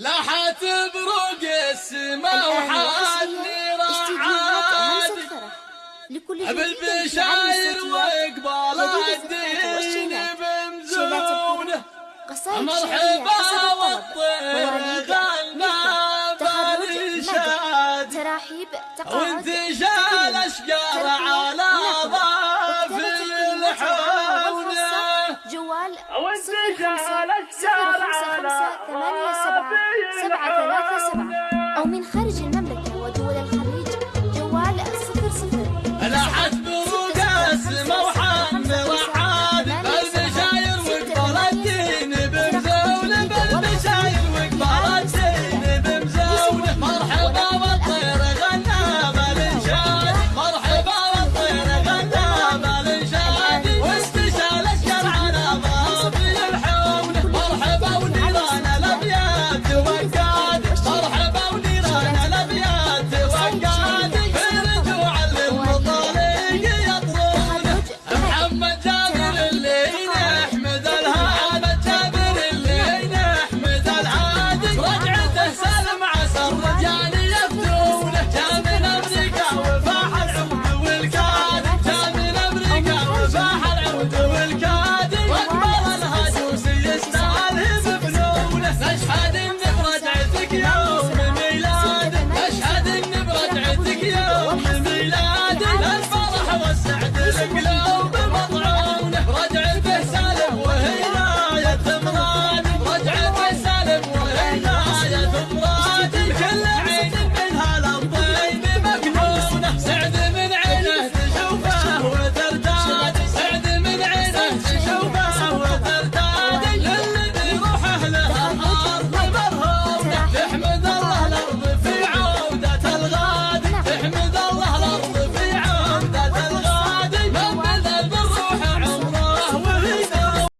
لاحت بروق السما وحالي عالم بالبشاير وإقبال جديد الدين بمزونه مرحبا والطير غنى تقاعد وانتشال اشقار على ضافي الحونه جوال وانتشال خمسة على سبعة سبعة ثلاثة سبعة